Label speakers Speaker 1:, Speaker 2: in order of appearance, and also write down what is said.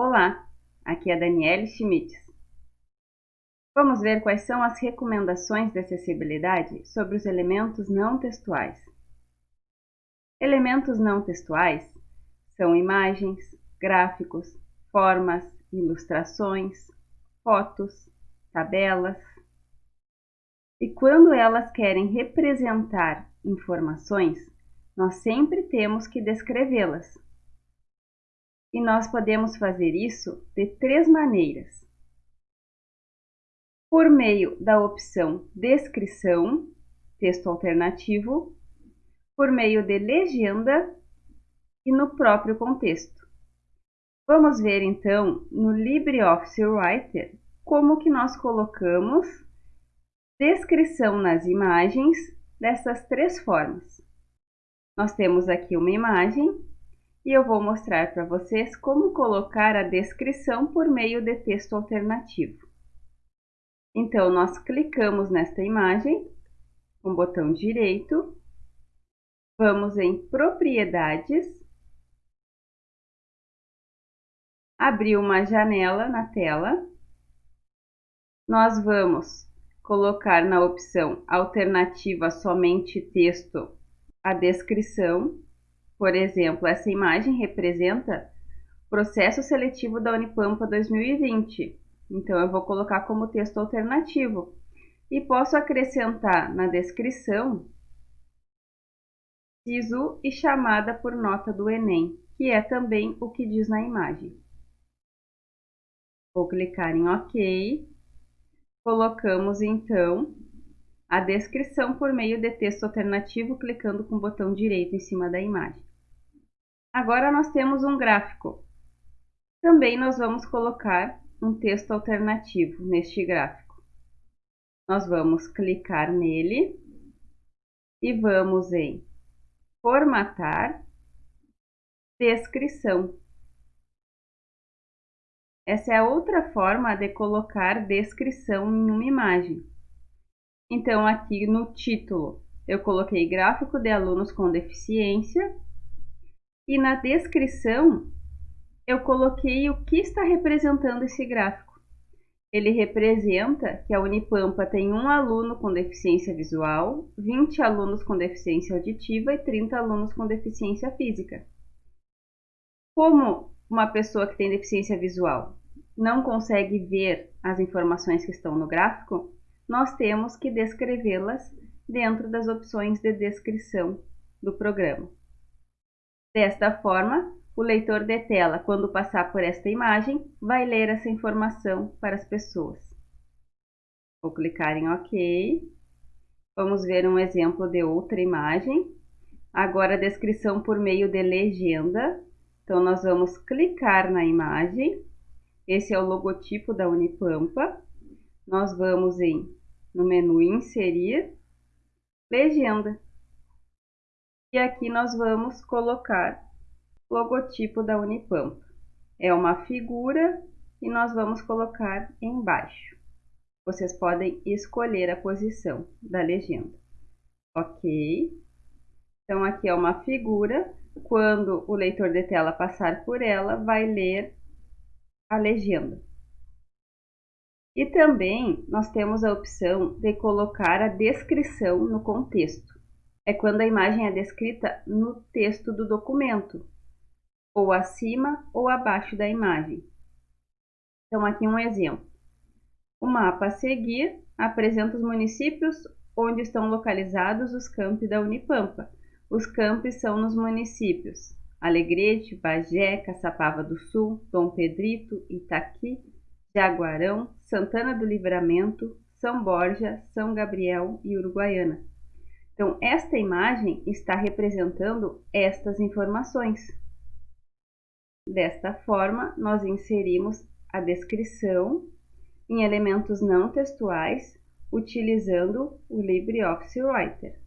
Speaker 1: Olá, aqui é a Daniele Schmitz. Vamos ver quais são as recomendações de acessibilidade sobre os elementos não textuais. Elementos não textuais são imagens, gráficos, formas, ilustrações, fotos, tabelas. E quando elas querem representar informações, nós sempre temos que descrevê-las e nós podemos fazer isso de três maneiras. Por meio da opção Descrição, texto alternativo, por meio de legenda e no próprio contexto. Vamos ver então no LibreOffice Writer como que nós colocamos descrição nas imagens dessas três formas. Nós temos aqui uma imagem e eu vou mostrar para vocês como colocar a descrição por meio de texto alternativo. Então, nós clicamos nesta imagem com o botão direito, vamos em Propriedades, abrir uma janela na tela, nós vamos colocar na opção Alternativa Somente Texto a descrição, por exemplo, essa imagem representa processo seletivo da Unipampa 2020. Então, eu vou colocar como texto alternativo. E posso acrescentar na descrição SISU e chamada por nota do Enem, que é também o que diz na imagem. Vou clicar em OK. Colocamos, então, a descrição por meio de texto alternativo, clicando com o botão direito em cima da imagem. Agora nós temos um gráfico. Também nós vamos colocar um texto alternativo neste gráfico. Nós vamos clicar nele e vamos em Formatar, Descrição. Essa é outra forma de colocar descrição em uma imagem. Então, aqui no título, eu coloquei gráfico de alunos com deficiência e na descrição eu coloquei o que está representando esse gráfico. Ele representa que a Unipampa tem um aluno com deficiência visual, 20 alunos com deficiência auditiva e 30 alunos com deficiência física. Como uma pessoa que tem deficiência visual não consegue ver as informações que estão no gráfico, nós temos que descrevê-las dentro das opções de descrição do programa. Desta forma, o leitor de tela, quando passar por esta imagem, vai ler essa informação para as pessoas. Vou clicar em OK. Vamos ver um exemplo de outra imagem. Agora descrição por meio de legenda. Então, nós vamos clicar na imagem. Esse é o logotipo da Unipampa. Nós vamos em, no menu Inserir, Legenda. E aqui nós vamos colocar o logotipo da Unipampa. É uma figura e nós vamos colocar embaixo. Vocês podem escolher a posição da legenda. Ok? Então, aqui é uma figura. Quando o leitor de tela passar por ela, vai ler a legenda. E também nós temos a opção de colocar a descrição no contexto é quando a imagem é descrita no texto do documento, ou acima ou abaixo da imagem. Então, aqui um exemplo. O mapa a seguir apresenta os municípios onde estão localizados os campi da Unipampa. Os campos são nos municípios Alegrete, Bagé, Caçapava do Sul, Dom Pedrito, Itaqui, Jaguarão, Santana do Livramento, São Borja, São Gabriel e Uruguaiana. Então, esta imagem está representando estas informações. Desta forma, nós inserimos a descrição em elementos não textuais utilizando o LibreOffice Writer.